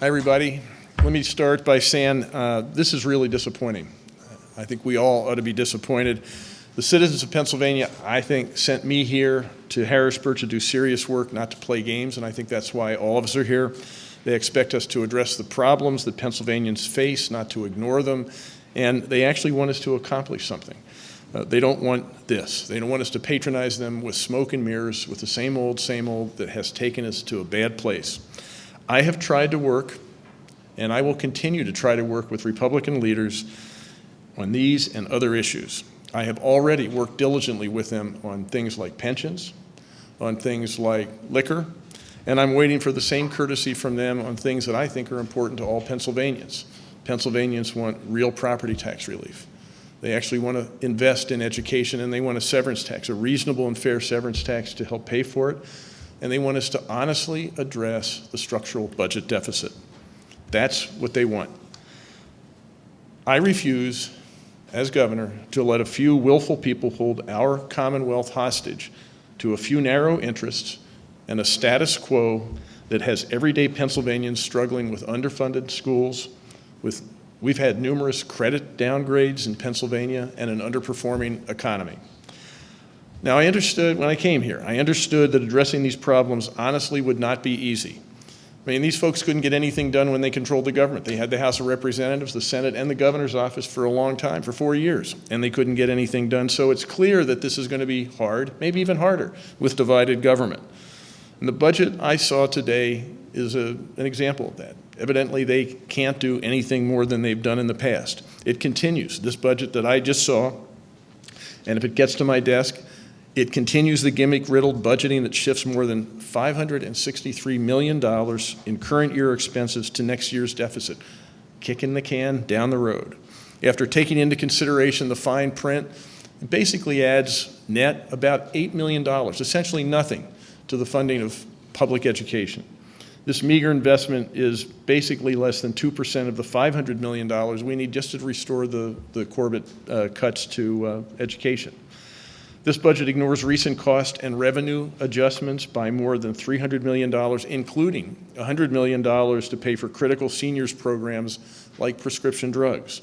Hi, everybody. Let me start by saying uh, this is really disappointing. I think we all ought to be disappointed. The citizens of Pennsylvania, I think, sent me here to Harrisburg to do serious work, not to play games, and I think that's why all of us are here. They expect us to address the problems that Pennsylvanians face, not to ignore them, and they actually want us to accomplish something. Uh, they don't want this. They don't want us to patronize them with smoke and mirrors, with the same old, same old that has taken us to a bad place. I have tried to work, and I will continue to try to work with Republican leaders on these and other issues. I have already worked diligently with them on things like pensions, on things like liquor, and I'm waiting for the same courtesy from them on things that I think are important to all Pennsylvanians. Pennsylvanians want real property tax relief. They actually want to invest in education and they want a severance tax, a reasonable and fair severance tax to help pay for it and they want us to honestly address the structural budget deficit. That's what they want. I refuse, as governor, to let a few willful people hold our Commonwealth hostage to a few narrow interests and a status quo that has everyday Pennsylvanians struggling with underfunded schools, with we've had numerous credit downgrades in Pennsylvania and an underperforming economy. Now, I understood when I came here, I understood that addressing these problems honestly would not be easy. I mean, these folks couldn't get anything done when they controlled the government. They had the House of Representatives, the Senate, and the governor's office for a long time, for four years, and they couldn't get anything done. So it's clear that this is going to be hard, maybe even harder, with divided government. And the budget I saw today is a, an example of that. Evidently, they can't do anything more than they've done in the past. It continues. This budget that I just saw, and if it gets to my desk, it continues the gimmick-riddled budgeting that shifts more than $563 million in current year expenses to next year's deficit, kicking the can down the road. After taking into consideration the fine print, it basically adds net about $8 million, essentially nothing, to the funding of public education. This meager investment is basically less than 2% of the $500 million we need just to restore the, the Corbett uh, cuts to uh, education. This budget ignores recent cost and revenue adjustments by more than $300 million, including $100 million to pay for critical seniors programs like prescription drugs.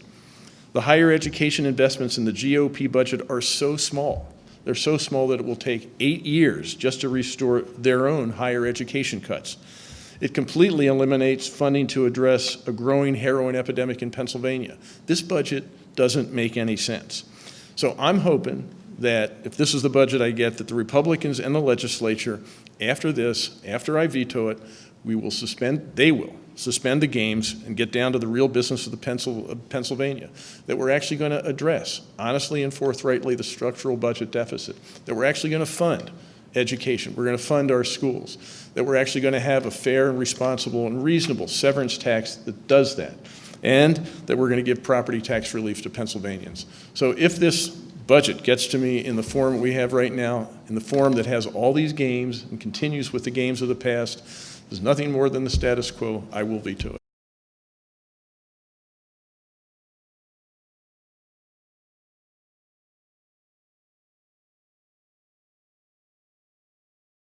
The higher education investments in the GOP budget are so small. They're so small that it will take eight years just to restore their own higher education cuts. It completely eliminates funding to address a growing heroin epidemic in Pennsylvania. This budget doesn't make any sense. So I'm hoping that if this is the budget I get, that the Republicans and the legislature, after this, after I veto it, we will suspend, they will suspend the games and get down to the real business of the Pencil, of Pennsylvania, that we're actually going to address, honestly and forthrightly, the structural budget deficit, that we're actually going to fund education, we're going to fund our schools, that we're actually going to have a fair and responsible and reasonable severance tax that does that, and that we're going to give property tax relief to Pennsylvanians. So if this budget gets to me in the form we have right now, in the form that has all these games and continues with the games of the past, there's nothing more than the status quo, I will veto it.